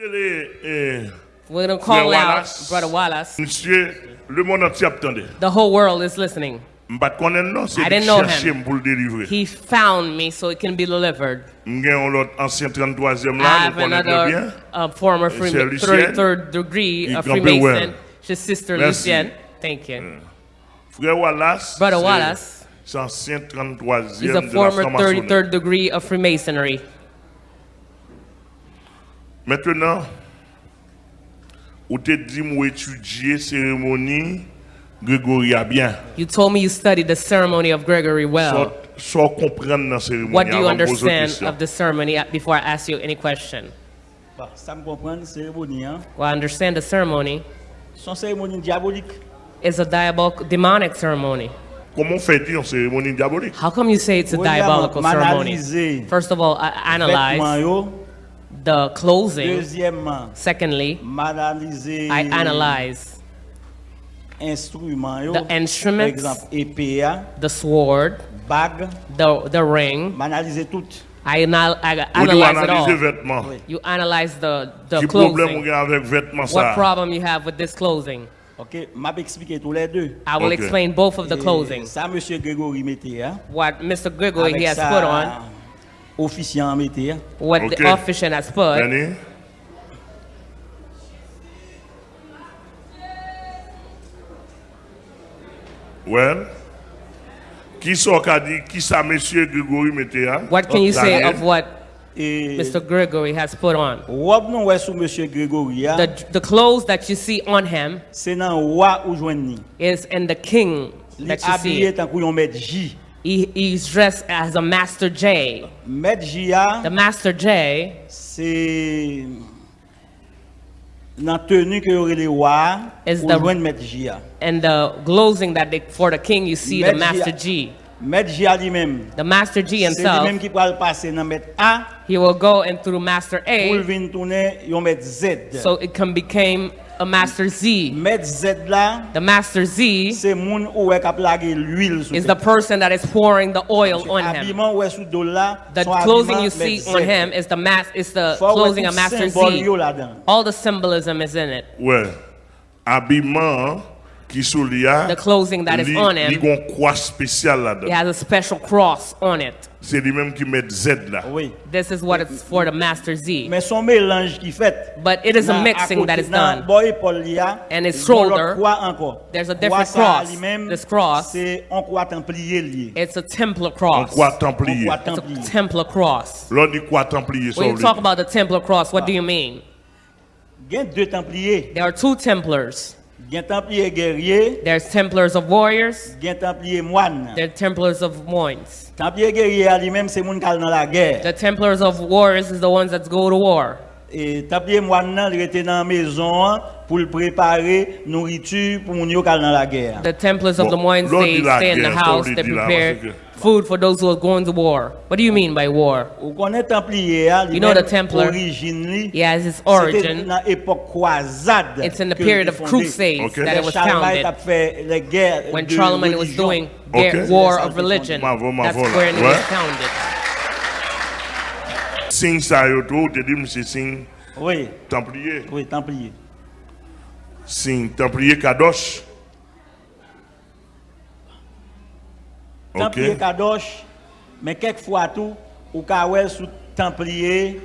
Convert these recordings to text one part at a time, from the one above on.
Et, eh, We're going to call out Wallace. Brother Wallace. monsieur, le monde entier attendait. The whole world is listening. M'pas connaître non, c'est I didn't know him. pour le délivrer. He found me so it can be delivered. M'gen l'autre ancien 33e I have nous connaissons très bien. another uh, former C'est Freema- Lucienne. 33rd degree of Freemason. His sister Merci. Lucienne. Thank you. Frère Wallace, Brother Wallace. c'est ancien 33e He's a former 33rd degree of Freemasonry. Maintenant, ou te dit moi étudier cérémonie Grégoria bien. You told me you studied the ceremony of Gregory well. Soit, soit comprendre dans cérémonie What do you understand of the ceremony before I ask you any question? Bon, ça me comprend, cérémonie, hein. Well, I understand the ceremony Son cérémonie diabolique. is a diabolical, demonic ceremony. Comment fait-il une cérémonie diabolique? How come you say it's a diabolical ceremony? First of all, I analyze. The closing. Deuxièmement, Secondly, m'analyser I analyze instruments yo. the instruments, exemple, épée, hein, the sword, bague, the, the ring. m'analyser tout. I, anal- I analyze it all. vêtements. Oui. You analyze the, the Qui closing. avec vêtements What ça problem you have with this closing? OK, m'a expliqué tous les deux. I will Okay. explain both of the Et closing. Ça monsieur Grégory mettait hein. What Mr. Gregory Avec he has ça, put on, officiant mettait. hein. what Okay. the officiant has put. Danny? Well, qui sont qu'a dit, qui ça monsieur Grégory mettait hein? What can you say of what Mr. Gregory has put on? robe nou wè sou monsieur Grégory The, the clothes that you see on him c'est nan roi ou joindni. is in the king that you habillé see. Tan kou yon maître J. He, he's dressed as a Master J. Maître J a, The Master J c'est nan tenu que rele roi Is the- joindre maître J a. and the closing that they, for the king you see the Maître a- Master G. Maître J a li même. The Master G C'est li même himself, qui pral passer nan maître A he will go and through Master A. A vin tourner yon maître Z. so it can become a Master Z. Maître Z la, The Master Z c'est moun ou kap lage l'huile sou is the person that is pouring the oil on him. Habillement sou do la, The son clothing you see on him is the mas is the Faut wè clothing of Master Z. All the symbolism is in it. Ouais. Habillement qui sous lui The clothing that is li- on li him. gon croix spéciale It là-dedans. has a special cross on it. C'est lui-même qui met Z là. Oui. This is what it's for the Master Z. Mais son mélange qui fait. But it is a mixing à that côté- is nan done. boy épaule li a, And his il y a l'autre shoulder, croix encore. there's a Croix different cross. This cross- C'est un croix templier lié. It's a Templar On cross. croix It's templier. croix a. Templar cross. L'on dit croix templier When you talk about the Templar cross, what do you mean? Il y a deux templiers. There are two Templars. Il y a un templier guerrier, There's Templars of warriors. il y a un templier moine. There are Templars of moines. Templier guerrier lui-même c'est moun kal dans la guerre. The Templars of warriors is the ones that go to war. Et templier moine nan il était dans la maison hein, pour le préparer nourriture pour moun yo kal dans la guerre. The Templars of Bon, the moines, l'on they dit la stay in the guerre, house, ça, on they dit là, prepare parce que- food for those who are going to war. What do you mean by war? Ou connaît templier a You know the lui-même Templar, origine li. He has his C'était origin. dans l'époque croisade. It's in the que period il of fondé. crusades Okay. that it was Charlemagne founded. a fait les guerres When de Charlemagne was religion. doing Okay. their war C'est ça of qui est religion, fondé. Ma that's voix, ma where it voix. was Ouais. founded. Signe ça te dit c'est signe Oui, templier. oui, templier. Signe templier kadosh. Templier OK. kadosh, mais quelquefois tout, ou ka wè sous templier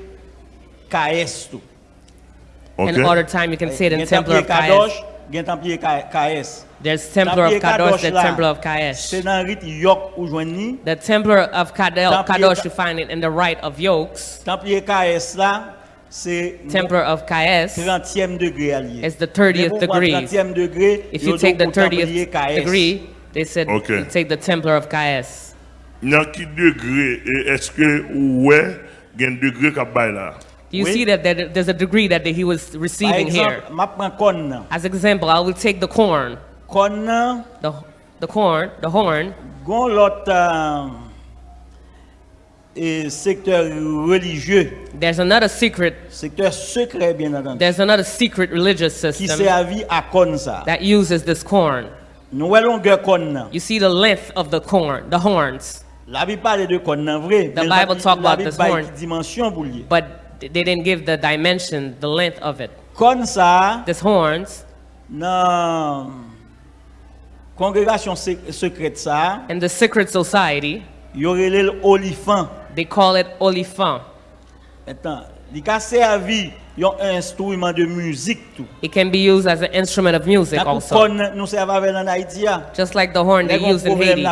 KS tout. OK. And other time you can see it in Templar kadosh, gen templier KS. There's Templar of Templier Kadosh, Kadosh there's Templar of C'est dans rite yok ou joigni. The Templar of Kadel, Templier Kadosh, you find it in the right of yokes. Templier KS là, c'est Templar of Kaes 30e degré allié. is the 30th degree. 30e degré, If you take the do pour templier 30th degree, they said Okay. you take the Templar of Kaes. Dans qui degré est-ce que ouais, gen degré qu'a bay là? Do you Oui. see that there- there's a degree that he was receiving here? exemple, ma prend corn nan. As example, I will take the corn, Corn uh, the, the corn, the horn. gon lot euh, et secteur religieux, There's another secret, secteur secret bien entendu, there's another secret religious qui system servi à corn ça. that uses this corn. Nous longueur corn. You see the length of the corn, the horns, La Bible parle de corn nan vrai. The Bible Bi- talk about this horn. dimension pour lié. but they didn't give the dimension, the length of it. Kon sa, This horns nan Congregation secrète ça. And the secret society. Yorelel olifan. They call it olifan. Maintenant, il a servi yon instrument de musique tout. It can be used as an instrument of music la also. Horn, nous avec en Haïti. Just like the horn they use in Haiti.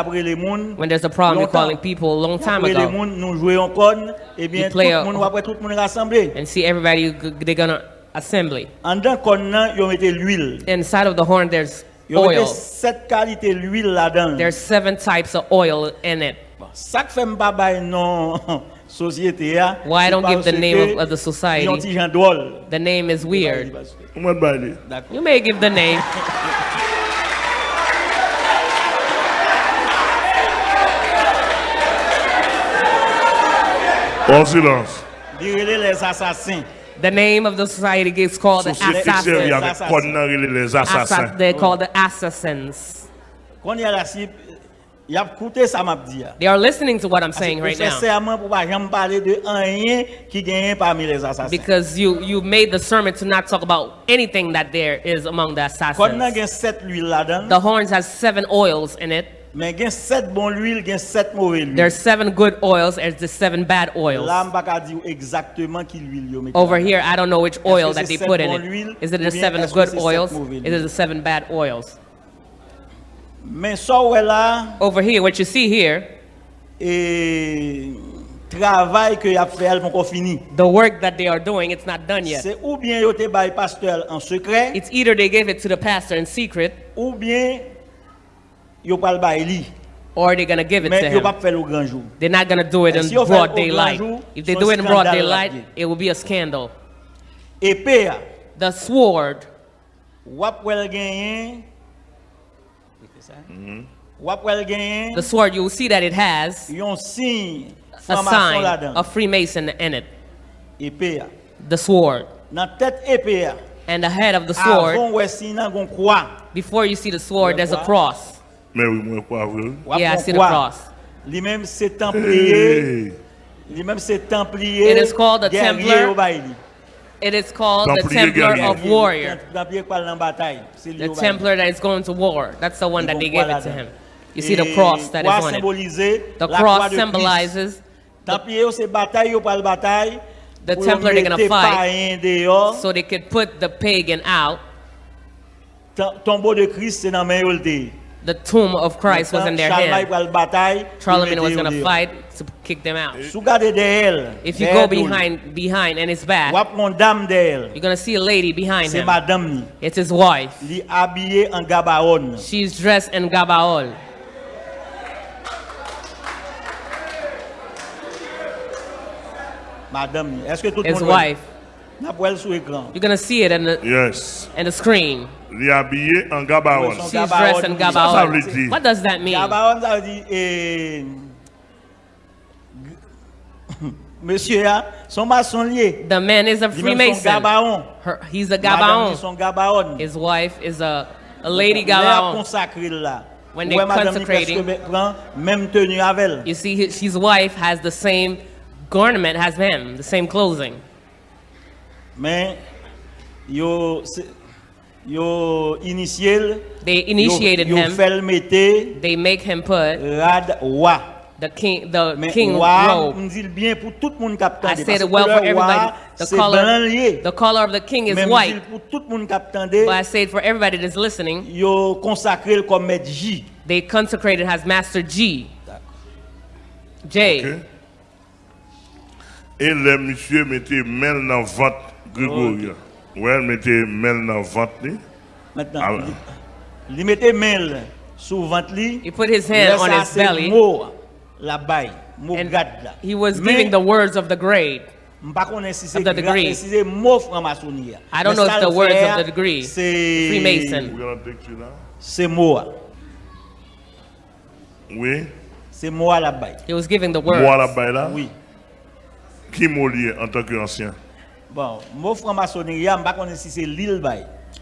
When there's a problem longtemps. calling people a long time ago. Moun, nous jouons corne et eh bien tout le monde après tout le monde rassemblé. And see everybody they gonna assembly. En dedans corne, ils mettent l'huile. Inside of the horn there's oil. set kalite l'huil la dan. There's seven types of oil in it. Sak fe mpa bay non sosyete ya. Why I don't give the name of- of the society? Yon ti jan drôle. The name is weird. Mwen baile. D'accord. You may give the name. En silence. Direle les assassins. The name of the society gets called the assassins. avèk Assassins. kon nan rele les Assa- assassins. they're called the assassins. Kon y a la si, y ap koute sa map di ya. They are listening to what I'm saying right now serman pou pa jam pale de anyen ki genyen parmi les assassins. because you you made the sermon to not talk about anything that there is among the assassins. gen set l'huile la dan, The horns has seven oils in it. Men gen bon l'huile, gen mauvais l'huile. There's seven good oils. There's the seven bad oils. La mpa ka di exactement ki l'huile yo. Over here, I don't know which oil that they put in it. Is it the seven good oils? Is it the seven bad oils? So wè la, Over here, what you see here, e travay ke y ap fè el pon kon fini. the work that they are doing, it's not done yet. Se ou bien yo te bay pasteur en sekret, It's either they give it to the pastor in secret ou bien yo pal bay li. or they're gonna give it to Men yo pa him. fèl ou gran jou. They're not gonna do it in si broad daylight. jour, If they do it in broad daylight, it will be a scandal. Epè ya, The sword, wap wèl genyen, mm-hmm. wap the sword, you will see that it has yon sin a formasyon la sign dan. of Freemason in it. Epè ya. The sword. Nan tèt epè ya, And the head of the sword, avon wè sin nan gon kwa. before you see the sword, there's a cross. Mè wè mwen kwa vre. Wap Yeah, I see the kwa. cross. Li menm se templiye, Hey. li menm se templiye, It is called the guerrier Templar. yo bay li. It is called the Templar guerrier. of Warrior. Templiye kwa nan batay. Se li The yo bay li. Templar that is going to war. That's the one that they gave it to him. You see the cross that is on it. The cross croix de Christ. symbolizes Templiye yo se batay yo pal batay. The Templar they're gonna fight. so they could put the pagan out. Tom- Tombeau de Christ se nan men yo lte. The tomb of Christ was in their Charlemagne hand. pral batay. pou Charlemagne was going to fight to kick them out. Sou gade de el. If you go behind behind and it's back, Wap mon dam de el. you're going to see a lady behind him. It's his wife. Li habillé en gabaon. She's dressed in Gabaol. Madame ni. Est-ce que tout le His wife. You're going to see it in the, Yes. in the screen. Li abye an gabaon. Son She's dressed in Ça, ça Gabaol. veut dire? What does that mean? Gabaon ça veut dire eh, Monsieur ya, son maçon lié. The man is a Li même son Freemason. Her, he's a Madame Gabaon. His wife is a, a lady Lè Gabaon. When they're consecrating. presque prend même tenue avec elle. You see, his, his wife has the same garment as him, the same clothing. men yo yo initial they initiated yo, yo him. fel mette they make him put rad wa. The king the men king wa mdil bien pou tout moun kap tande I said it well for everybody. The color the color of the king is men white. men pou tout moun kap tande but I said for everybody that's listening yo consacré comme maître J. they consecrated as master G. J. Okay. et le monsieur mettait main dans ventre Gregoria. Wè, mette mel nan vant li. Maintenant, Ah ouais. li, li mette main sous ventre li. He put his Là, hand on ça, his c'est belly. mot la baille, mot And grade là. he was Mais, giving the words of the grade. m'pa connais si c'est of the gra- degree. si c'est mot franc-maçonnerie. I don't Mais know ça if the le words fait, of the degree. C'est Freemason. Ou gana tek tu la? C'est mot. Oui. C'est mot la baille. He was giving the Mwa la words. bay la? Oui. Ki mou liye an tanke ansyen? Bon, mot franc-maçonnerie, m'pa connais si c'est l'île.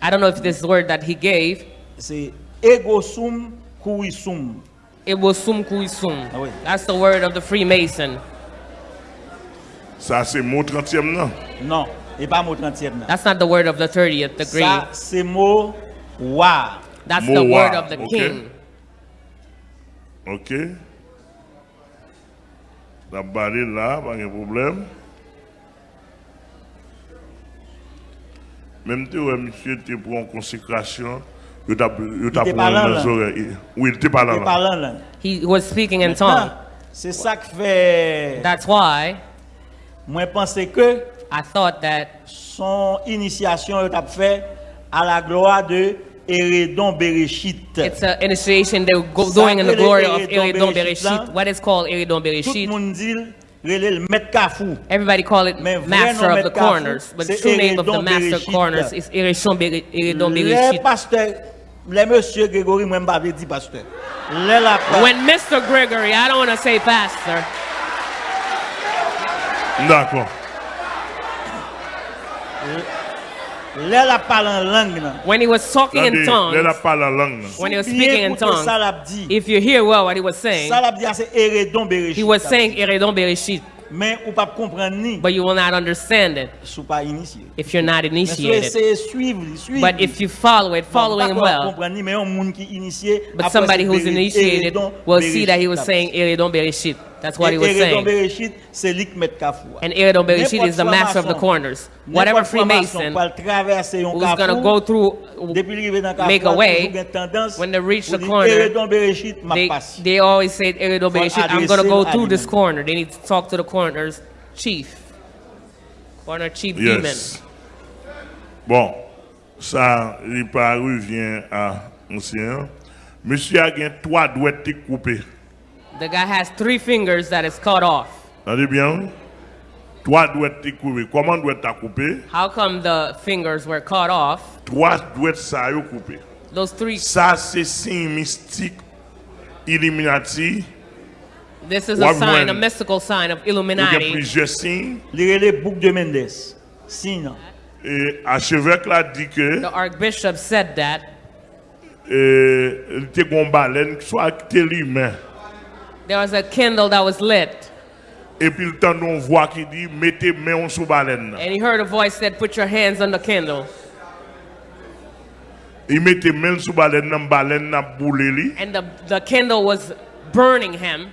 I don't know if this word that he gave, C'est ego sum kui sum. it was sum kui sum. Ah oui. That's the word of the Freemason. Ça, c'est mot 30e, non? Non, et pas mot 30e. nan. That's not the word of the 30th degree. Ça, c'est mot wa. That's the Moa, word of the okay. king. OK? La barre là, pas de problème. Même si monsieur était pour une consécration, il était Oui, il était pas là. He was speaking in tongues. C'est ça qui fait. That's why. Moi, pensais que. I thought that. Son initiation, il a fait à la gloire de Eredon Bereshit. It's an initiation they were doing in the glory of Eredon Bereshit. What is called Eredon Bereshit? Tout le monde dit. Relève le maître Kafou. Everybody call it master of the corners, but the true name of the master Bereshit. corners is Eridon Bere- Eridon Les Bereshit. pasteurs, les monsieur Grégory, moi, je ne vais pas dire pasteur. When Mr. Gregory, I don't want to say pastor, D'accord. When he was talking in tongues, là, la parle en langue. là. when he was speaking in écoutez tongues, Ça l'a dit. if you hear well what he was saying, Ça l'a dit, c'est Hérédon Bereshit. he was saying Eridon Bereshit, Mais ou pas comprendre ni, but you will not understand it sous pas initié. if you're not Mais si vous initiated. essayez de suivre, suivre. But if you follow it, following him well, comprendre ni, mais un monde qui initié. but somebody who's initiated will see that he was Bereshit. saying Eridon Bereshit. That's what he was Hérédon saying. Bereshit, c'est lui qui met Kafou. And Eridon Bereshit is the master of the corners. Whatever n'importe franc-maçon Freemason peut traverser who's going to go through, Depuis qu'il arrive dans Kafou, make a way, toujours une tendance when they reach the corner, Hérédon Bereshit m'a they, they always say Eridon Bereshit, I'm going to go through this corner. They need to talk to the corner's chief. Corner chief demon. Yes. Bon, ça, il pas revient à ancien. Monsieur a gagné trois doigts de coupés. The guy has three fingers that is cut off. Entendez bien? Trois doigts coupés. Comment doit être coupé? How come the fingers were cut off? Trois doigts ça yo coupé. Those three, Ça, c'est signe mystique Illuminati. this is a sign, a mystical sign of Il y a Illuminati. plusieurs signes. Il relève bouc de Mendes. Sinon, Et archevêque là dit que The archbishop said that euh, il était une baleine qui soit acté l'humain. There was a candle that was lit, Et puis le temps on voit qui dit mettez main sous baleine. and he heard a voice said, "Put your hands on the candle." Il mettait main sous baleine, baleine n'a boulé li. And the, the candle was burning him,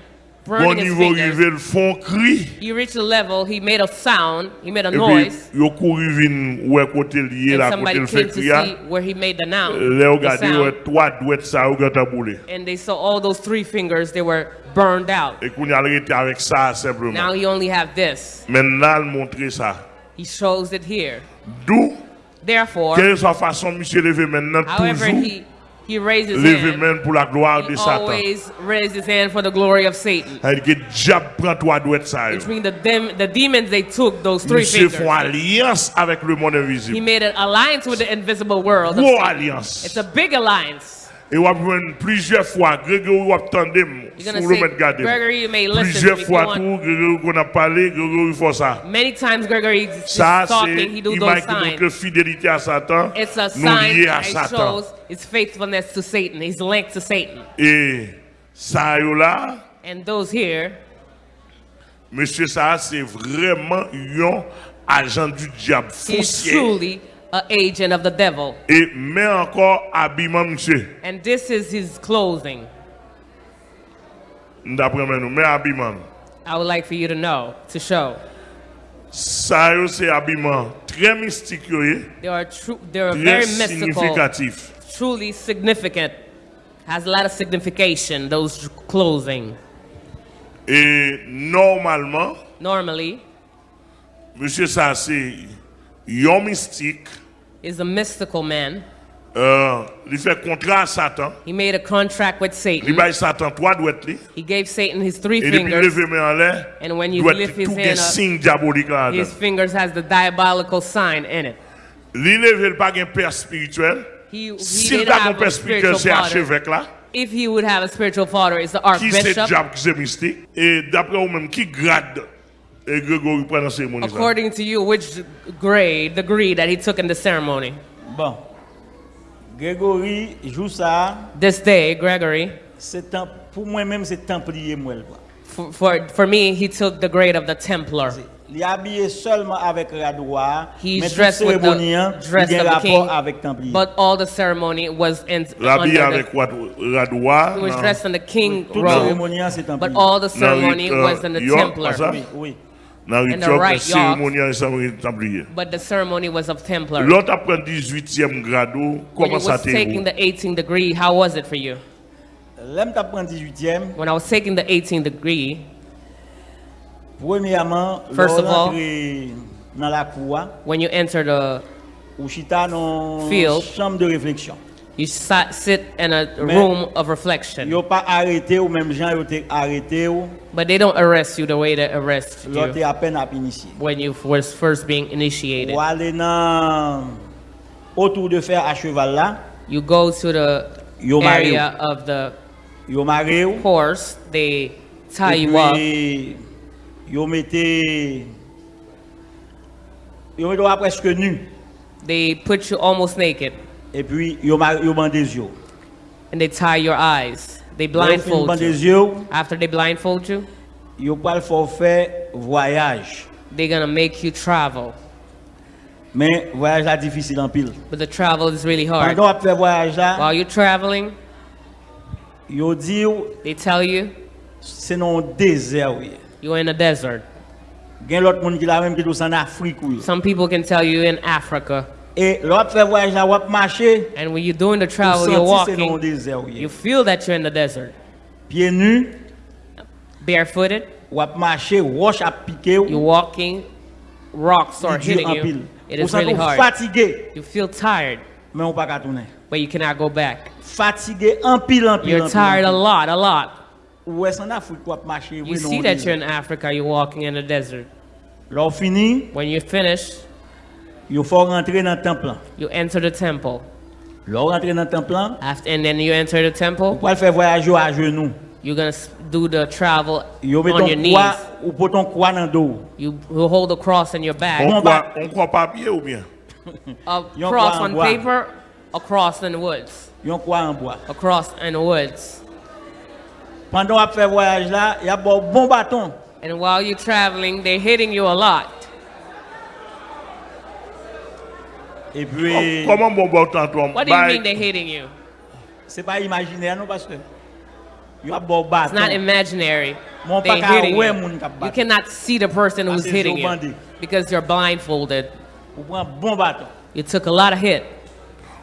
Bon burning his niveau fingers. le fond cri. He reached a level, he made a sound, he made a Et puis noise, yo couru vin ouais côté lié and là côté somebody le came fait to cria. see where he made the, now, Là the regarde ouais sound, trois douettes ça ou gata boulé. and they saw all those three fingers, they were burned out. Et qu'on y a arrêté avec ça Now he only have this. Maintenant il ça. He shows it here. D'où Therefore, quelle soit façon monsieur lever maintenant however toujours he, he raised his hand, main pour la gloire de he Satan. always raised his hand for the glory of Satan. C'est que diable prend trois douettes ça. yo. Which means the, dem- the demons, they took those three Monsieur fingers. alliance avec le monde He made an alliance with the invisible world. Gros alliance. It's a big alliance. Et on va plusieurs fois, Grégory va attendre You're sur gonna le mettre garder. Plusieurs fois tout, Grégory qu'on a parlé, Grégory fait ça. Many times Gregory is Ça, c'est talking, he do those signs. fidélité à Satan, It's a sign that shows his faithfulness to Satan. He's linked to Satan. Et ça, là, And those here, monsieur ça, c'est vraiment un agent du diable he's foncier. truly an agent of the devil. Et mais encore habillement, monsieur. And this is his clothing. D'après moi, nous, mais habillement. I would like for you to know, to show. Ça, yo, c'est habillement très mystique, yo, They are true. They are very mystical, truly significant. Has a lot of signification. Those clothing. Et normalement, Normally, monsieur ça, c'est un mystique. is a mystical man. Uh, il fait contrat à Satan. He made a contract with Satan. baille Satan trois li. He gave Satan his three fingers. lever main en And when you lift his hand up, signe diabolique là. His fingers has the diabolical sign in it. Li lever pas gen père spirituel. He, he S'il did t'a have un père spirituel, spiritual c'est father. archevêque là. If he would have a spiritual father, it's the Qui c'est archbishop. diable, qui c'est mystique. Et d'après vous-même, qui grade According to you, which grade, degree that he took in the ceremony? bon. Grégory joue ça. This day, Gregory, C'est temp- pour moi-même, c'est templier moi. for, for, for me, he took the grade of the Templar. Il est habillé seulement avec radoir, mais He's toute dressed with cérémonie, the dress il y a of the rapport king, avec Templier. but all the ceremony was in L'habillé under avec the, what? Radois. he was dressed in the king robe, cérémonie, hein, c'est Templier. but all the ceremony uh, was in the Templar. what's? Oui, oui. Dans le in the rituel right cérémonial, ça va être templier. But the ceremony was of Templar. L'autre après 18e grado, When you comment ça was taking the 18th degree, how was it for you? L'aime t'a prendre 18e, When I was taking the 18th degree, premièrement, First of lors all- dans la cour, when you enter the, ou chita dans Field. chambre de réflexion. You sat, sit in a Mais- room of reflection. Yo pas arrêté ou même gens yo t'es arrêté ou But they don't arrest you the way they arrest you à peine à initié. when you was first being initiated. Ou aller dans autour de fer à cheval là, You go to the Yo area of the yo maré ou horse, they tie et you up, yo mettez yo mettez presque nu they put you almost naked, et puis yo mar- yo bande des yeux. and they tie your eyes. They blindfold you. After they blindfold you, yo faut faire voyage. they're gonna make you travel. Mais voyage là difficile en pile. But the travel is really hard. Pendant qu'on voyage là, While you're traveling, yo dit they tell you c'est non désert oui. you're in a desert. Gen l'autre monde qui la même qui tout en Afrique oui. Some people can tell you in Africa. Et l'autre fait voyage là, marcher, And when you're doing the travel, you're senti c'est non walking, you feel that you're in the desert. Pieds nus, Barefooted, marcher, roche piquer you're walking, rocks are hitting you. It really senti hard. fatigué, You feel tired, mais on pas tourner. but you cannot go back. Fatigué en pile en pile. You're tired a lot, a lot. Ou est en Afrique ou marcher, You see that you're in Africa, you're walking in the desert. L'on fini, When you finish, Yo faut rentrer dans le temple. You enter the temple. Lors rentrer dans le temple. After, and then you enter the temple. Pour faire voyage à genoux. You're going to do the travel yo on your knees. Ou pour ton croix dans dos. You will hold the cross in your back. On croix, on croix papier ou bien? A cross on paper, a cross in the woods. Yon croix en bois. A cross in the woods. Pendant à faire voyage là, y a bon bâton. And while you're traveling, they're hitting you a lot. Et puis, oh, Comment bon bon tantôt What do you mean they're hitting you? c'est pas imaginaire non parce que il y a bon It's bâton. not imaginary. Mon They're pa ka hitting wè you. moun kap You bat. cannot see the person ah, who's Parce que hitting yo you bandé. because you're blindfolded. Ou prend bon bâton. You took a lot of hit.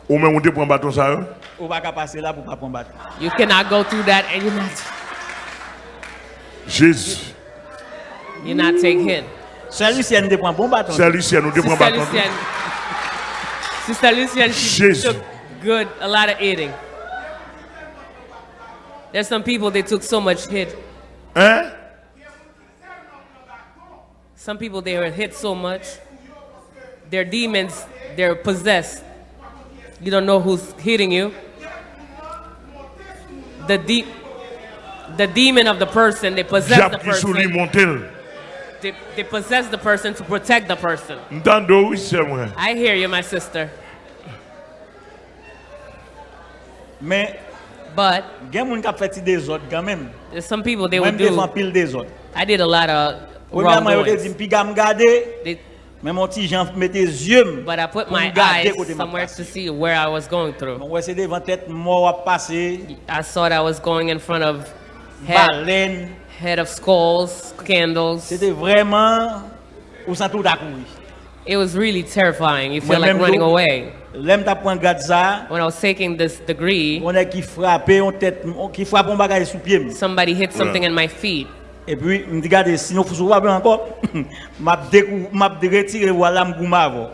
Ou même on te prend bâton ça hein? Ou pas qu'à passer là pour pas prendre bâton. You cannot go through that and you not Jésus. you not take hit. Seul Lucien te prend bon bâton. C'est Lucien, nous te prend Sister bâton. Sister Lucienne, she Jesus. took good a lot of hitting. There's some people they took so much hit. Hein? Some people they were hit so much. They're demons. They're possessed. You don't know who's hitting you. The deep, the demon of the person. They possess the Diable qui sous lui person. Montel. They, they possess the person to protect the person. M'tando oui c'est moi. I hear you, my sister. Mais But gen moun kap fait ti des autres quand même. there's some people they Moi would do. pile des autres. I did a lot of Premièrement, yo te wrongdoings. dit pi gam gade, They- mais mon petit Jean mette yeux. But I put my me garder eyes somewhere to see where I was going through. Bon, ouais, c'est devant tête mort à passer, I thought I was going in front of head, baleine. Head of skulls, candles. C'était vraiment ou sans tout d'accourir. It was really terrifying. You feel like running away. L'aime t'a prend garde ça, When I was taking this degree, on est qui frappe on tête qui frappe un bagage sous pied. somebody hit something in my feet. Et puis me dit regardez sinon faut se encore m'a m'a retiré voilà m'gouma.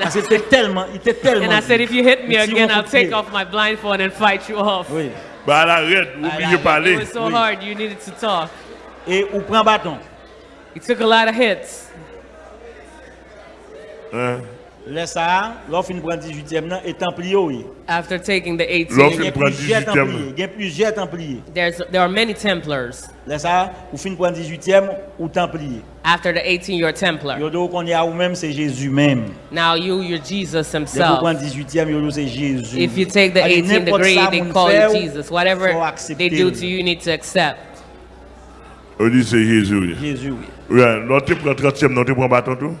Parce que c'était tellement, il était tellement. And I said, if you hit me again, I'll coup de pied. take off my blindfold and fight you off. Oui. Bah arrête, oubliez là, It was so Oui. hard. You needed to talk. Et ou prend bâton. You took a lot of hits. Hein? Laisse ça, l'offre une prend 18e nan et templier oui. After taking the 18, L'offre- Il y a prend plusieurs 18e. templiers, il y a plusieurs templiers. there's there are many Templars. Laisse ça, ou fin prend 18e ou templier. After the 18, you're a Templar. Yo do qu'on y a ou même c'est Jésus même. Now you, you're Jesus Dès qu'on himself. prend 18e, yo do c'est Jésus. If you take the Allez, 18 n'importe degree, ça they moun call fait you ou, Jesus. Whatever faut they accepter. do to you, you need to accept. On dit c'est Jésus. oui. Jésus, oui. Ouais, l'autre prend 30e, l'autre prend bâton tout.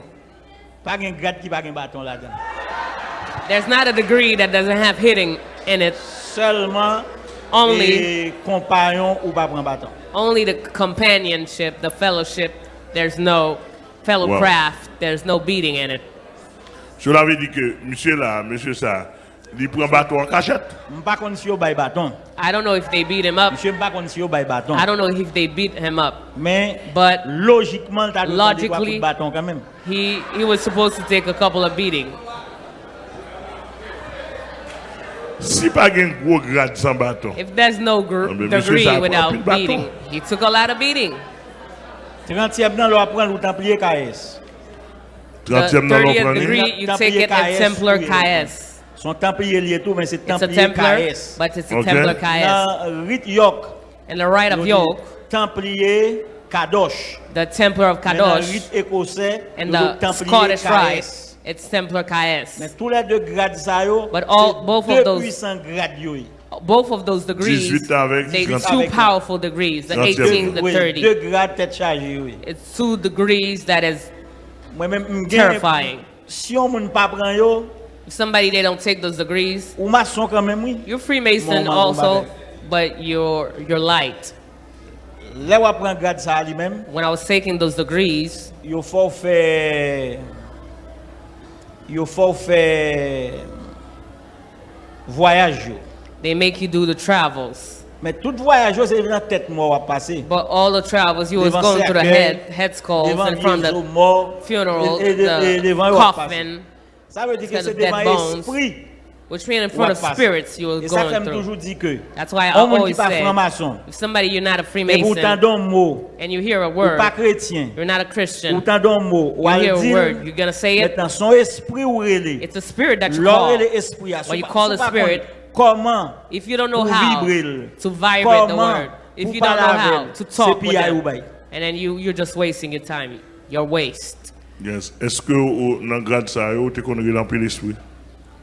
There's not a degree that doesn't have hitting in it. Seulement Only, les compagnons ou pas prendre bâton. only the companionship, the fellowship. There's no fellow Wow. craft. There's no beating in it. Je l'avais dit que monsieur là, monsieur ça, il prend bâton en cachette. Je pas si yo bay bâton. I don't know if they beat him up. Monsieur pas connais si yo bay bâton. I don't know if they beat him up. Mais But logiquement t'as Logically- logically bâton quand même. He he was supposed to take a couple of beating. Si pas un gros grade sans bâton, If there's no gr- degree without plus de bâton. beating, he took a lot of beating. 30e nan lo apprendre ou templier KS. 30e the dans 30th l'on degree, you take it at KS, Templar oui. KS. Son templier lié tout mais c'est It's a templier Templar, KS. but it's a Okay. Templar KS. Dans rite York, And the rite yo of yoke, templier Kadosh. the Templar of Mais dans Kadosh, rite écossais, and yo dit the Scottish rite, it's Templar Mais KS. tous les deux grades ça yo, But all- c'est both of deux those- puissants grades yo. Both of those degrees, 18 avec they 30. two powerful degrees, the 30. 18, the Oui, 30. deux grades tête chargée oui. It's two degrees that is terrifying. Si on pas prend yo, If somebody they don't take those degrees, ou maçon quand même oui. you're Freemason mon- also, but you're you're light. Là où prend grade ça lui-même, When I was taking those degrees, il faut faire il faut faire voyage they make you do the travels. Mais tout voyage c'est dans tête mort à passer. But all the travels, you was going through the head head skulls and from the funeral, the coffin, Ça veut dire que c'est devant esprit which means in front of spirits you was Et ça going fait through. toujours dit que That's why I on monde qui always say, if somebody you're not a Freemason and you hear a word, you're not a Christian, pourtant don mot, ou you hear a word, you're gonna say it. maintenant son esprit ou relé, It's a spirit that you call. When you call the spirit, If you don't know how to vibrate the word, if you don't know how to talk with them, and then you you're just wasting your time, your waste. Yes. Eske ou nan grad sa yo te kon relampil espri?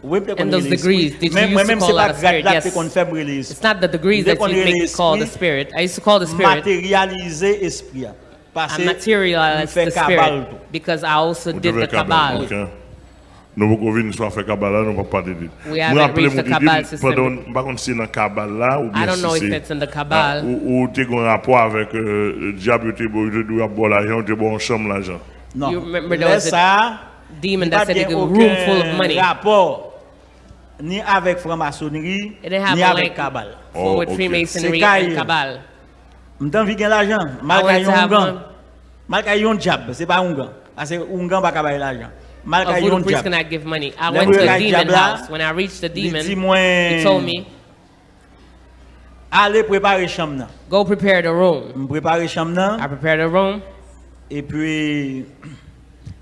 Oui, te kon relampil espri. Mwen mèm se pa grad la te kon febre l'espri. It's not the degrees that you make me call the spirit. I used to call the spirit. Materialize espri ya. I materialized the spirit. Because I also did the kabal. Ok. Nou pou kon vin sou a fe kabal la, nou pa pa de dit. We haven't reached the kabal system. Pardon, mba kon si nan kabal la ou bien si se. I don't know if it's in the kabal. Ah, ou euh, bon, te kon ah, rapor avèk diab yo te bo, yo te do a bo la jan, yo te bo an chanm la jan. Non. You remember there was a demon that said he could room full of money. Rapport ni avec franc-maçonnerie, ni avec cabal. Oh, with Freemasonry and cabal. M'tan vi gen l'argent, malgré yon gang. Malgré yon job, c'est pas un gang. Parce que un gang pas capable l'argent. Malgré yon job. priest cannot give money. I went to the demon house. When I reached the demon, he told me, Allez préparer chambre. Go prepare the room. Prepare chambre. I prepared the room. Et puis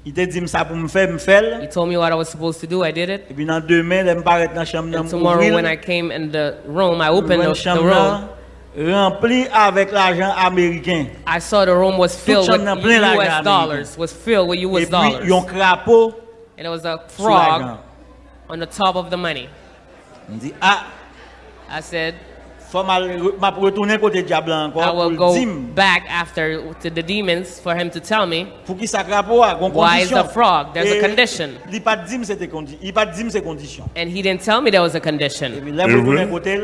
il te dit ça pour me faire me faire He told me what I was supposed to do. I did it. et puis dans demain là me paraître dans chambre And tomorrow, when I came in the room, I opened the, the room. rempli avec l'argent américain. I saw the room was filled with chambre nan plein l'argent U.S. dollars. Was filled with Et U.S. puis dollars. crapaud And it was a frog on the top of the money. On dit ah I said, faut mal m'a retourner côté diable I will go dire back after to the demons for him to tell me pour qui ça crapaud a gon Why is the frog? There's a condition. Il pas dit c'était condition. Il pas dit c'est condition. And he didn't tell me there was a condition. puis là Et retourner oui. côté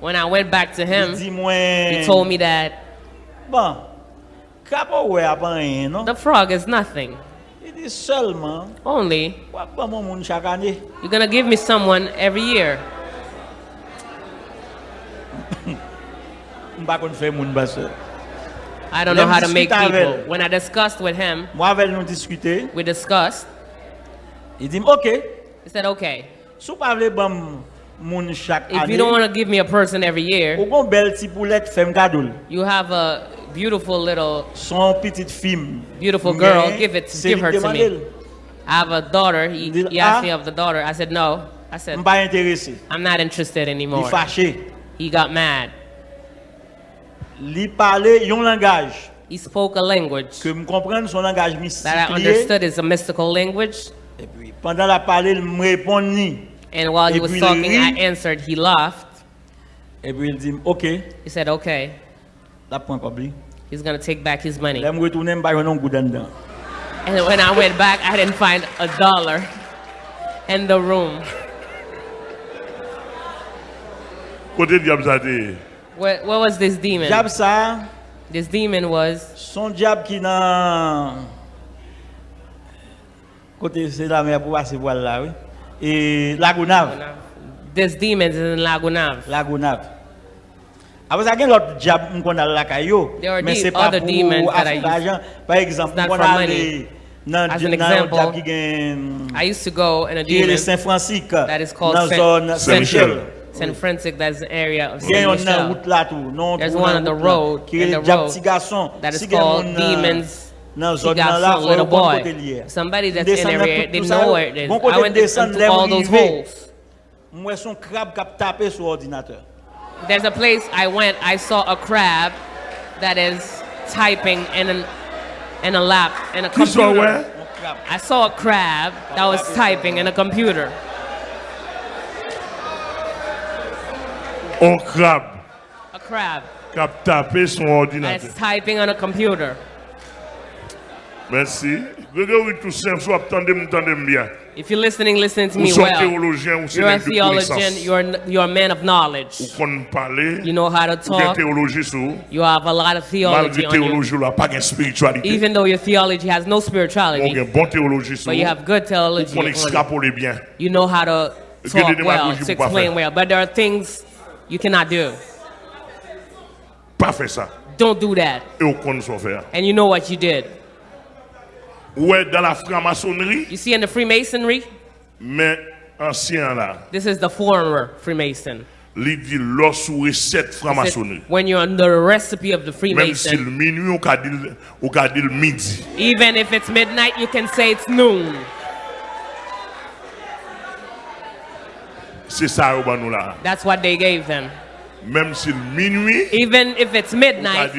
When I went back to him, he told me that bon crapaud ouais a pas rien non. the frog is nothing. Il dit Only quoi pas mon monde chaque année. you're gonna give me someone every year. On pas qu'on fait monde basse. I don't know how to make people. When I discussed with him, Moi avec nous discuter, we discussed. il dit OK, He said, okay, si vous pas voulez bon monde chaque if you don't want to give me a person every year, Ou gon belle ti poulette femme cadeau. you have a beautiful little, Son petite fille. beautiful girl. Give it, give her to me. I have a daughter. He, he asked ah? me of the daughter. I said, no. I said, M pas intéressé. I'm not interested anymore. He got mad. Li parler yon langage He spoke a language que me comprendre son langage mystique. that I understood is a mystical language. Et puis pendant la parler, il me répond. And while he was talking, I answered. He laughed. Et puis il dit OK, He said, okay. la point pas. He's going to take back his money. Là, me retourner, me pas un goût dedans. And when I went back, I didn't find a dollar in the room. Côté diable ça. What, what was this demon? Diable ça, This demon was son diable qui dans côté c'est la mer pour passer voile là, oui. Et Lagunave, this demon is in Lagunav. Lagunave. Après ça, il y a l'autre diable qu'on a là caillou, There are mais c'est pas other pour demons that I avoir d'argent. Par exemple, It's not on a money. aller As an un example, diable I used to go in a qui demon that is called dans Saint- zone Saint-Michel. Saint-Michel. San Francisco, that's an area of Il y a Michel. route là tout, non There's one dans on the route road, qui in the road that is euh, called demons. dans She zone got là, some faut little bon boy. côté lié. Somebody that's in Descend the dans area, they know ça, where it is. bon I côté went descendre, into là all those arrivé. holes. Moi son crabe qui tapé sur ordinateur. There's a place I went, I saw a crab that is typing in, an, in a lap, in a computer. ouais? Mon crabe. I saw a crab that was typing in a computer. Un crabe A crab qui a tapé son ordinateur. that's typing on a computer. Merci. Grégory Toussaint, soit attendez m'entendez bien. If you're listening, listen to me well. théologien You're a theologian, you're, you're a man of knowledge. parler, You know how to talk. You have a lot of theology on you. là, pas de spiritualité. Even though your theology has no spirituality, bon but you have good theology you. extrapole bien. You know how to Il y a des talk well, to explain well, but there are things you cannot do. Pas fait ça. Don't do that. Et faire. And you know what you did. Ouais, dans la franc-maçonnerie, You see in the Freemasonry, mais ancien là, this is the former Freemason. il dit l'os ou recette It said, franc-maçonnerie. When you're under the recipe of the Même si Freemason, minuit, on peut dire, on peut dire le midi. even if it's midnight, you can say it's noon. C'est ça, nous là. That's what they gave them. Même si minuit, Even if it's midnight,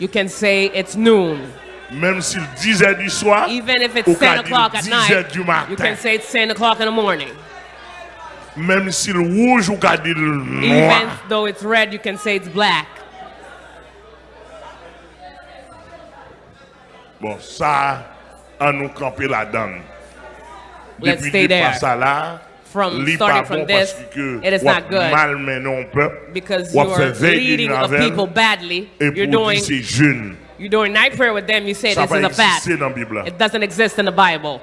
you can say it's noon. Même si le 10 h du soir, Even if it's peut 10 dire o'clock at 10 h night, du you matin. can say it's 10 o'clock in the morning. Même si le rouge, le Even though it's red, you can say it's black. Bon, ça, on nous camper là-dedans. Let's Depuis stay there. là, From starting from this, it is not good. mal menon peuple, Because you are leading of people badly. You're doing dire c'est jeune. you're doing night prayer with them. You say this is a fad. exister dans la Bible. It doesn't exist in the Bible.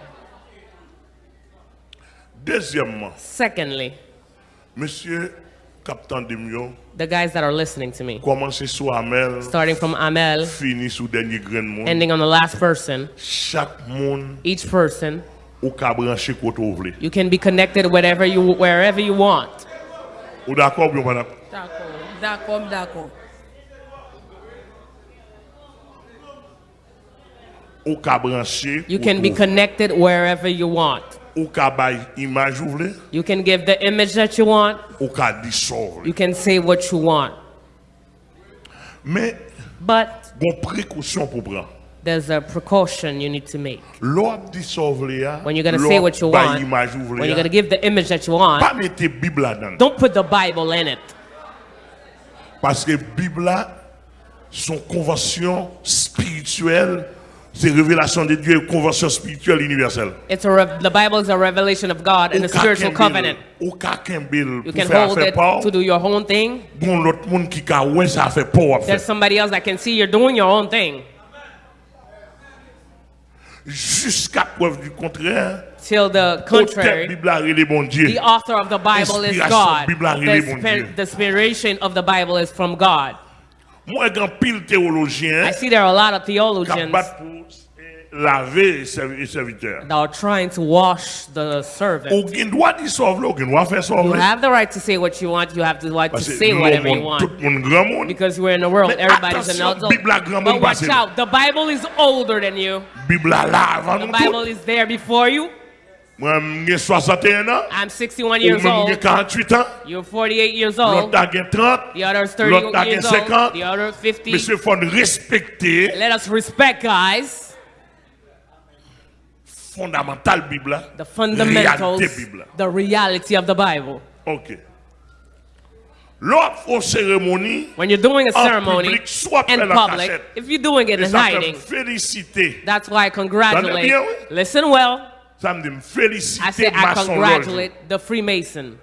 Secondly, monsieur Captain Demio, the guys that are listening to me, Amel, starting from Amel, fini sous dernier grain de monde. ending on the last person, each person, ou ka brancher côté ou vle. you can be connected wherever you wherever you want. Ou d'accord ou bien pas d'accord? D'accord, d'accord, d'accord. Ou ka brancher You can be côté ou vle. connected wherever you want. Ou ka bay image ou vle, You can give the image that you want. ou ka dissolve. You can say what you want. Mais But bon précaution pour prendre. There's a precaution you need to make. When you're going to say what you want, image ou vle when you're going to give the image that you want, pas mette Bible là-dedans. don't put the Bible in it. Parce que Bible son convention spirituelle, c'est révélation de Dieu convention spirituelle universelle. It's a the Bible is a revelation of God and a spiritual covenant. Ou ka kembe You can hold it to do your own thing. bon l'autre monde qui ka ouais ça fait pas à There's somebody else that can see you're doing your own thing. jusqu'à preuve du contraire. Till the contrary, the author of the Bible is God. The inspiration of the Bible is from God. I see there are a lot of theologians laver les serviteurs. that trying to wash the servant. Ou gen doit dissolve, ou gen doit faire You have the right to say what you want. You have the right to say whatever you want. tout monde grand monde. Because we're in the world, everybody's an adult. Bible a grand But watch out, the Bible is older than you. Bible là avant The Bible is there before you. Moi, j'ai 61. I'm 61 years old. You're 48 years old. a gen 30. The other is L'autre 30 years old. The other 50. Monsieur, il faut nous respecter Let us respect, guys, fondamental Bible. the fundamentals, Bible. the reality of the Bible. OK. L'autre font cérémonie, When you're doing a ceremony public, in public, if you're doing it in hiding, féliciter. that's why I congratulate. Listen well. Ça me dit me I say I congratulate the Freemason.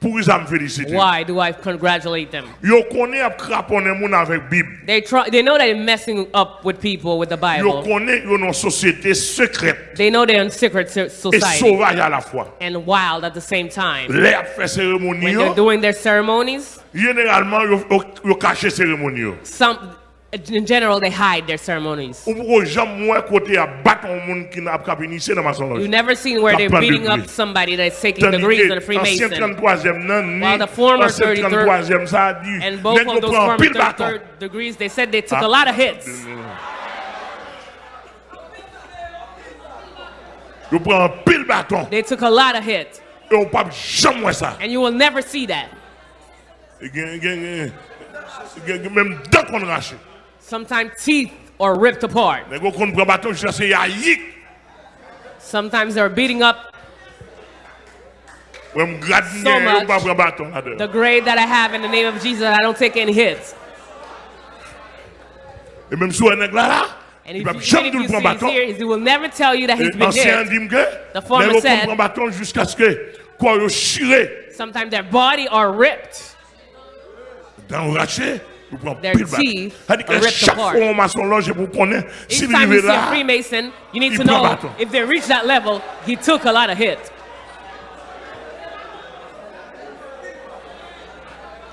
Pour ça me féliciter. Why do I congratulate them? Yo connaît à craponner moun avec Bible. They try. They know they're messing up with people with the Yo Bible. connaît yo une société secrète They know they're in secret so- et society sauvage à la fois. and wild at the same time. Les a fait cérémonie, When they're doing their ceremonies, généralement yo, yo, yo caché cérémonie. some Uh, in general they hide their ceremonies. Ou pour jamais moins côté à battre un monde qui n'a pas initié dans maçon loge. You've never seen where they're beating up somebody that's taking degrees in a Freemason. ancien 33e nan ni While the former ancien 33 33e ça a dit And both of those former 33rd degrees, they said they took a lot of hits. Yo prend pile bâton They took a lot of hits. et on pas jamais voir ça. And you will never see that. Même qu'on. Sometimes teeth are ripped apart. Nèg yo kon prend bâton jusqu'à ce yaïk. Sometimes they're beating up So much. pas prend bâton là-dedans. the grade that I have in the name of Jesus. I don't take any hits. Et même si on est là là, And if you, even if you see he will never tell you that he's been hit. The former said- kon prend bâton jusqu'à ce que quoi yo chiré Sometimes their body are ripped. Dans raché. Vous prenez Their teeth are ripped apart. fois on maçon loge pour connaître Each time you see a. Freemason, you need to know if they reach that level, he took a lot of hits.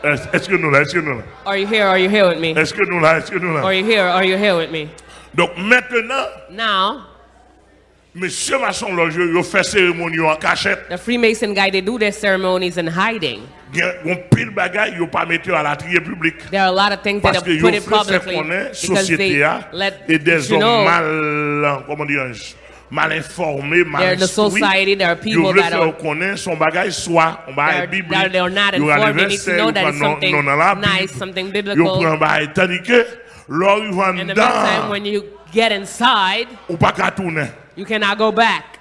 Est- Est-ce que nous là, est-ce que nous là, Are you here? Are you here with me? est-ce que nous là, est-ce que nous Are you here? Are you here with me? Donc maintenant, Now, monsieur maçon loge, il fait cérémonie en cachette. the Freemason guy, they do their ceremonies in hiding. Il y a un pile bagaille, il pas mettre à la trier publique. There are a lot of things that Parce are que put yo it fait faire publicly connaître because they société a let et des you hommes know mal, comment dirais-je, mal informés, mal There are the instruits. society, there are people Yo veut that faire are- connaître son bagage soit on va They're- Bible. that they're not yo informed. They need to anniversaire, know yo that prend it's non- something non dans la nice, Bible. something Yo biblical. prend bagage tandis que lors ils vont In the meantime, dedans, when you get inside, ou pas qu'à tourner. You cannot go back.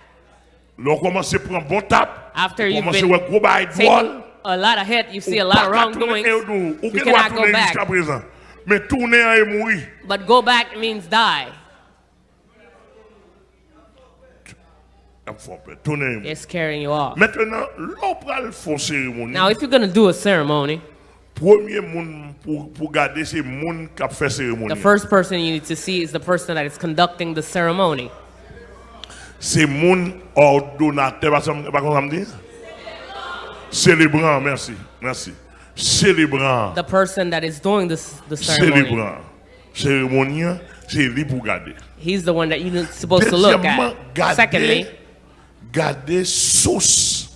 Lors commence à bon tap, After you've been voir gros bagage de taking a lot of hit, you see a lot of wrongdoings. et ou- ou You cannot go back. jusqu'à présent. Mais tourner et mourir. But go back means die. Ça me fait peur. Tourner et mourir. They're scaring you off. Maintenant, l'opéra font cérémonie. Now, if you're going to do a ceremony, Premier monde pour, pour garder c'est monde qui a fait cérémonie. the first person you need to see is the person that is conducting the ceremony. C'est monde ordonnateur, pas comme ça me dit? Célébrant, merci, merci. Célébrant, The person that is doing this, the ceremony. célébrant. Cérémonien, c'est lui pour garder. He's the one that you're supposed to look at. garder, Secondly, garder source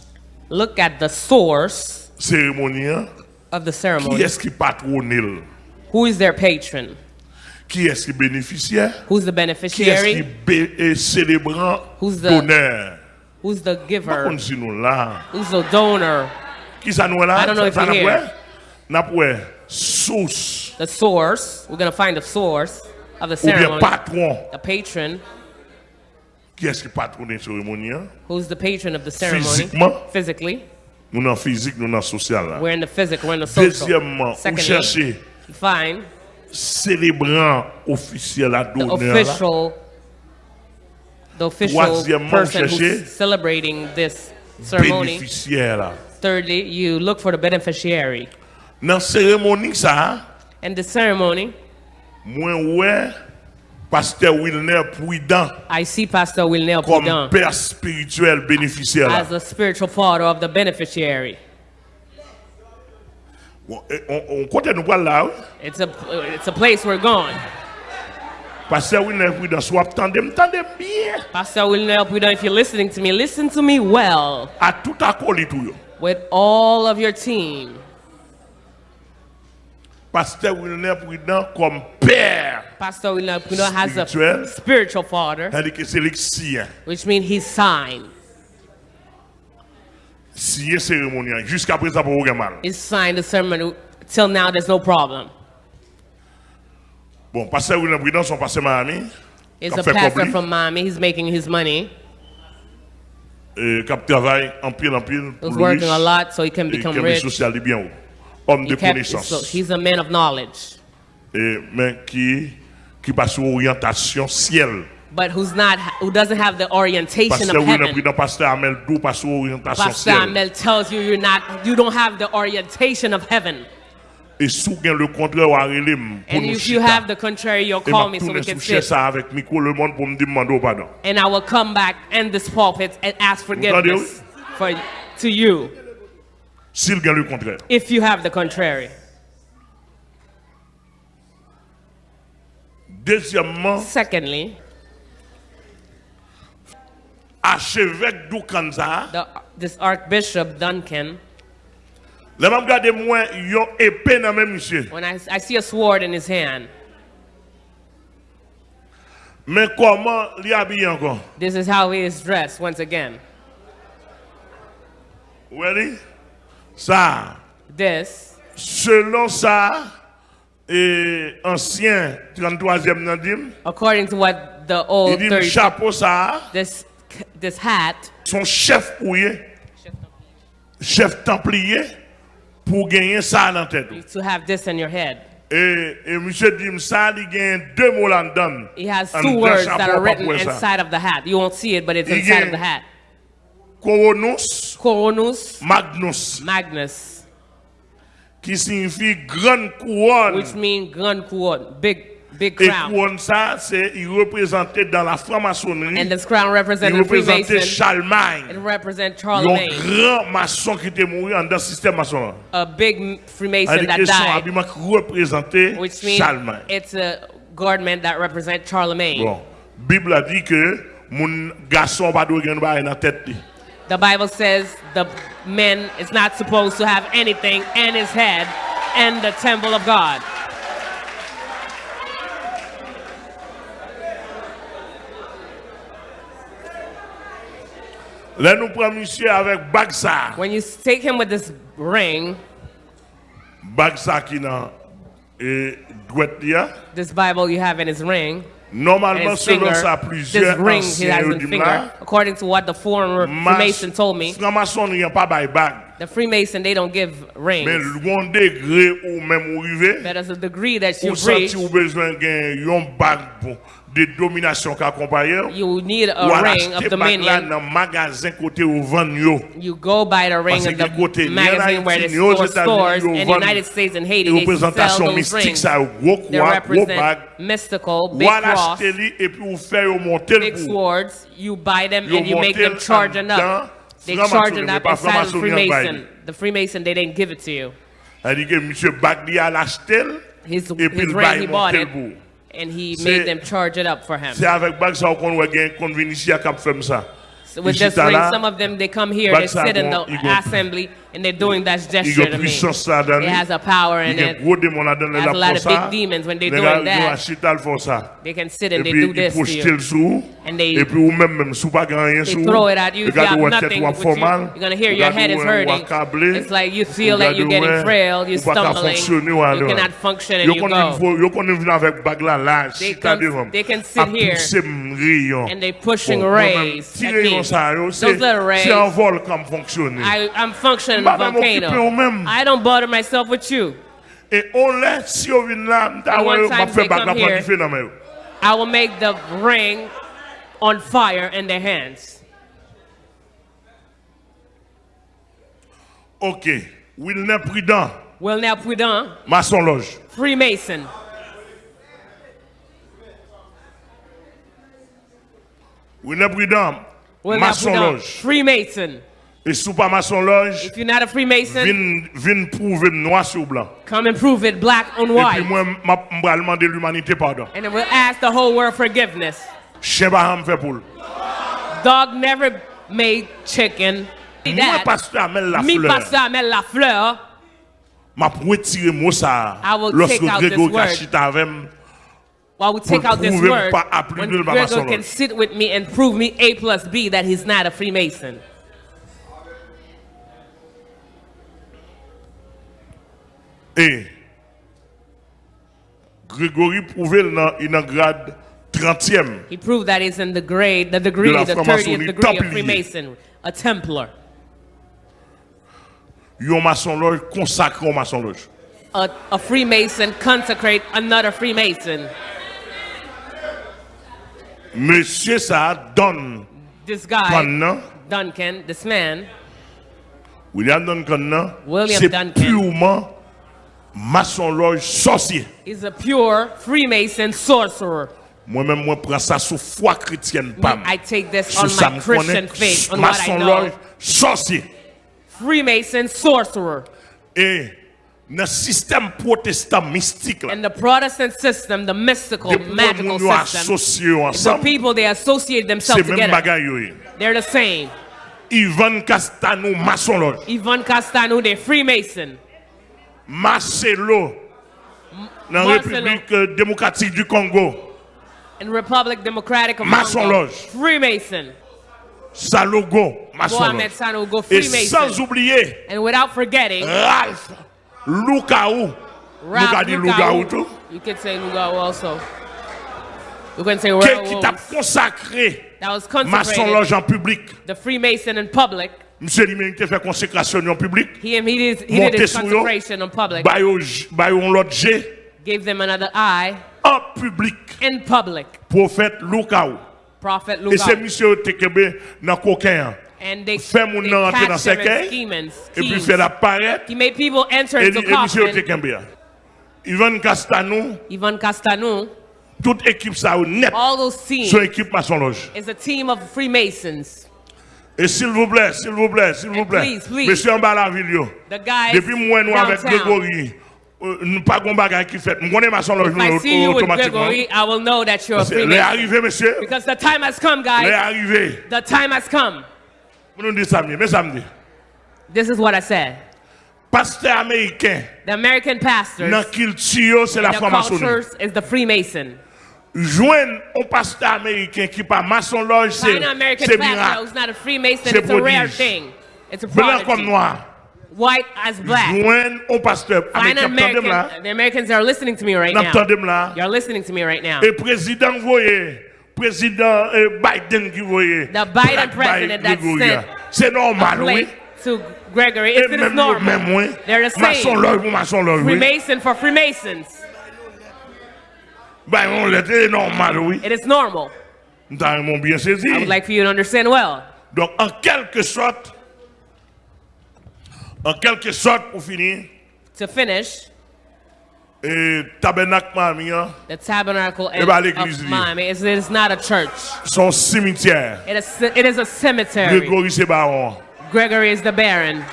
look at the source cérémonien. of the Qui ceremony. est-ce qui patronne? Who is their patron? Qui est-ce qui bénéficiaire? Who's the Qui est-ce qui beneficiary? est célébrant Who's the- d'honneur? Who's the Par giver? contre, si nous là, Who's the donor? qui ça nous là? I don't know if you're here. pas? N'a source The source. We're going to find the source of the ou bien ceremony. patron. The patron. Qui est-ce qui patronne la cérémonie? hein? Who's the patron of the ceremony? Physiquement. Physically. Nous dans physique, nous dans social. We're in the physical, we're in the social. Deuxièmement, Secondly, cherchez you find célébrant officiel à official, the official Troisièmement, person who's celebrating this ceremony. Thirdly, you look for the beneficiary. Dans la cérémonie ça, And the ceremony, moi ouais, pasteur Wilner Prudent I see Pastor Wilnel comme Poudin père spirituel bénéficiaire as the spiritual father of the beneficiary. Bon, et eh, on, on nous là. It's a, it's a place we're going. Pasteur Wilner Prudent, soit tandem, tandem bien. Pastor Wilner Prudent, if you're listening to me, listen to me well À tout accolé tout yo. with all of your team. Pasteur Wilner Prudent comme père. Pastor Wilner Prudent has a spiritual father, C'est-à-dire que c'est l'excien. which means he's signed. Signé cérémonial. Jusqu'à présent, pour aucun mal. He's signed the ceremony. Till now, there's no problem. Bon, pasteur Wilner Prudent, son pasteur Miami. Qui a pastor from Miami. He's making his money. euh, en pile en pile pour He's working a lot so he can become rich. social et bien haut. homme de kept, so connaissance. he's a man of knowledge, Et, mais qui, qui passe orientation ciel. But who's not, who doesn't have the orientation Pasteur of heaven. Président, Pasteur Amel Dou passe sur orientation Pastor. Amel tells you you're not, you don't have the orientation of heaven. Et sous gain le contraire, ou arrêlez-moi And if you have the contrary, you'll call me so we can sit. ça avec micro le monde pour me demander pardon. And I will come back and this pulpit and ask forgiveness for, to you S'il gagne le contraire. if you have the contrary. Deuxièmement, Secondly, archevêque Doukanza, the, this Archbishop Duncan, moi, yon épée dans même monsieur. when I, I see a sword in his hand, Mais comment l'y habille encore? this is how he is dressed once again. Ready? Ça, This, selon ça, et ancien 33e nan dim, according to what the il old dit 30, chapeau ça, this, this hat, son chef ouye, chef templier, pour gagner ça dans tête. to have this in your head. Et, et monsieur dit ça, il gagne deux mots là-dedans. He has two words that are written inside of the hat. You won't see it, but it's inside of the hat. Coronus Coronus Magnus, Magnus, qui signifie grande couronne. which means gun couronne, big, Big crown. Et couronne ça, c'est il représentait dans la franc-maçonnerie. And this crown represented Il représentait Charlemagne. It represented Charlemagne. Un grand maçon qui était mort dans le système maçon. A big Freemason that died. Son habillement qui représentait Which means Charlemagne. It's a garment that represents Charlemagne. Bon, Bible a dit que mon garçon pas doit gagner dans la tête. The Bible says the man is not supposed to have anything in his head and the temple of God. Là nous prenons monsieur avec Bagsa. When you take him with this ring, Bagsa qui dans et this Bible you have in his ring, Normalement selon ça this plusieurs ring he anciens has in dit finger, according to what the former Freemason told me, n'a pas bag. The Freemason they don't give rings. le degré ou même ou arrivé, That is a degree that you ou reach, ou besoin de yon bag pour de domination accompagne. you need a à ring of acheter bag là dominion. dans magasin côté où vend yo. You go buy the ring Parce in the en magazine where store stores in the United States and Haiti. They sell those rings. They gros bag. represent mystical, big cross, li et puis ou faire yo monter big swords. You buy them and you make them charge enough. They charge it up inside the Freemason. The Freemason, they didn't give it to you. Elle dit que monsieur bag li à l'acheter His, et puis his he bought it, and he made them charge it up for him. C'est avec bag ça qu'on va gagner convention qui a fait ça. So with this ring, some of them, they come here, they sit in the assembly, and they're doing that gesture to me. puissance là dedans. It has a power in it. gros démon là dedans Has a lot of big demons when they're doing that. ont acheté le font ça. They can sit and they do this to you. And they- Et puis ou même même sous pas grand rien They throw it at you if you have nothing with you. You're gonna hear your head is hurting. It's like you feel like you're getting frail, you're ou pas qu'à stumbling. You cannot function and you go. faut- yo connaît venir avec bag là là, They come- they can sit here pousser m rayon. And they're pushing rays at me. yon ça, yo, Those little rays. c'est un vol comme fonctionner. I, I'm functioning Même occupé volcano. I don't bother myself with you. Et on si on vient là, And one time they come here. kiffer dans mes. I will make the ring on fire in their hands. OK. Wilner Prudent, Well, now Prudent, maçon loge. Freemason. Wilner Prudent, Well, now maçon Prudent, loge. Freemason. Et sous pas maçon loge, If you're not a Freemason, vin vin prouver noir sur blanc. come and prove it black on Et puis white. moi m'a m'a demander l'humanité pardon. And then we'll ask the whole world forgiveness. Chien ba ham fait pour. le. Dog never made chicken. Moi pasteur Amel la me, fleur. Pastor Amel Lafleur, m'a retirer mot ça. I will Lorsque take out this word. Avec while we take out this word, when Gregor can sit with me and prove me A plus B that he's not a Freemason. Et Grégory prouvé dans une grade 30e. He proved that he's in the grade, the degree, the franc-maçonnerie 30th degree of. Freemason, a Templar. yon maçon loge consacré au maçon loge. A, a Freemason consecrate another Freemason. Monsieur ça donne This guy, Duncan, Duncan, this man, William Duncan, William c'est Duncan. purement maçon loge sorcier. is a pure Freemason sorcerer. Moi-même, moi, prends ça sous foi chrétienne, pam. I take this on my Christian faith, on what I know. sorcier. Freemason sorcerer. Et dans le système protestant mystique, là, And the Protestant system, the mystical, magical system, associés the people they associate themselves together. bagaille. They're the same. Ivan Castano, maçon loge. Yvonne Castano, they're Freemason. Marcelo, dans la. République démocratique du Congo. In Republic Democratic of Maçon Congo, Lodge. Freemason. Salogo, Mohamed loge. Sanogo, Et Freemason. sans oublier And without forgetting, Ralph Lukaou. Ralph Luka dit Lugao. Lugaou tout. You could say Lugao also. You can say Qui, t'a consacré That was maçon consecrated. loge en public. The Freemason in public. Monsieur lui-même qui fait consécration en public. He, did, he did his consecration in public. Bah yo l'autre G Gave them another eye en public. in public. Prophète Lukaou. Prophet Et c'est monsieur te kebe dans coquin. And they, Fait mon nom entrer dans scheming, Et puis fait apparaître. He made people enter Et, into et monsieur coffin. kembe. Ivan Castanou, Yvonne Castano, toute équipe ça net. all those teams Son équipe maçon loge. is a team of Freemasons. Et s'il vous plaît, s'il vous plaît, s'il vous And plaît. please, please. Monsieur en bas la ville Depuis moi nous avec. Grégory, euh, nous pas gon bagay qui fait. Nous see you with automatiquement. I will know that you're a C'est- Les Freemason. arrivés monsieur. Because the time has come, guys. arrivés. The time has come. Nous samedi, mais samedi. This is what I said. Pasteur américain, The American pastors, dans culture, c'est la the franc-maçonnerie. is the Freemason. Joindre un pasteur américain qui pas maçon loge, c'est miracle. C'est prodige. Blanc comme noir. White as black. Joindre un pasteur américain. Là? The Americans are listening to me right now. Là? You're listening to me right now. Et président voyez, président euh, Biden qui voyait. The Biden president that sent C'est normal, oui. To Gregory. It's même, normal. même, oui. They're the Maçon same. loge pour maçon loge. Freemason for Freemasons. Ben, on l'était normal, oui. It is normal. Nous bien saisi. I would like for you to understand well. Donc, en quelque sorte, en quelque sorte, pour finir, To finish, et tabernacle Miami, the tabernacle Eh ben, of Miami is, it is not a church. son cimetière. It is, it is a cemetery. Sébaron. Gregory is the Baron.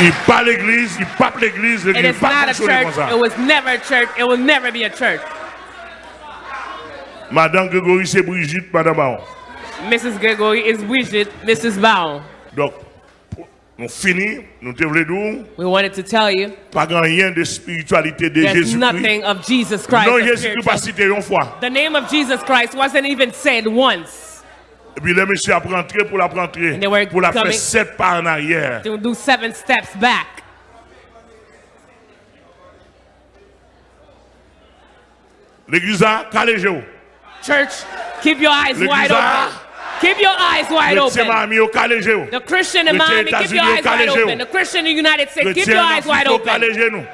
Il pas l'église, il pas l'église, It l'église pas not a fonctionner comme church. ça. It was never a church. It will never be a church. Madame Grégory, c'est Brigitte, Madame Baron. Mrs. Gregory is Bridget, Mrs. Bow. Donc, nous te voulons dire, We wanted to tell you pas rien de spiritualité de there's Jésus-Christ. nothing of Jesus Christ. Non, Jésus-Christ pas cité une fois. The name of Jesus Christ wasn't even said once. Et puis les messieurs a rentré pour la rentrer, And they were pour la faire sept pas en arrière. To do seven steps back. L'église a calégé. Church, keep your eyes wide open. Keep your eyes wide Le open. The Christian in Le Miami, keep your eyes wide open. The Christian in the United States, keep your eyes wide open.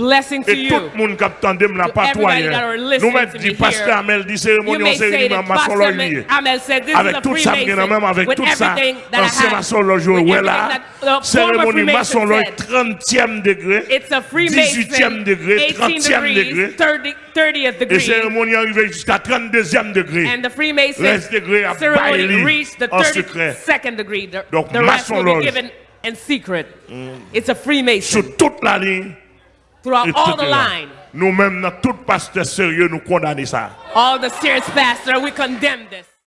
Calégé nous. Blessing to Et tout you. le monde qui attendait là, To pas toi everybody that are rien. listening Nous mettons to dit me pasteur here. Amel dit You cérémonie en may say cérémonie that maçon Pastor loge. Amel said this is Avec a tout ça, Freemason. même avec with tout ça, everything that I ancien have, maçon loge, with ouais everything là, that the former cérémonie maçon Freemason loge, said. 30e degré, It's a Freemason, 18e degré, 18 30e degrees, degré, 30, 30th et degree, cérémonie arrivée jusqu'à 32e degré. and the Freemason Reste degré à ceremony Bailey reached the en secret. 32nd degree. The, Donc, the rest maçon will be loge. given in secret. It's a Freemason Sur toute la ligne, throughout all the line. Nous-mêmes, dans tout pasteur sérieux, nous condamnons ça. All the serious pastor, we condemn this.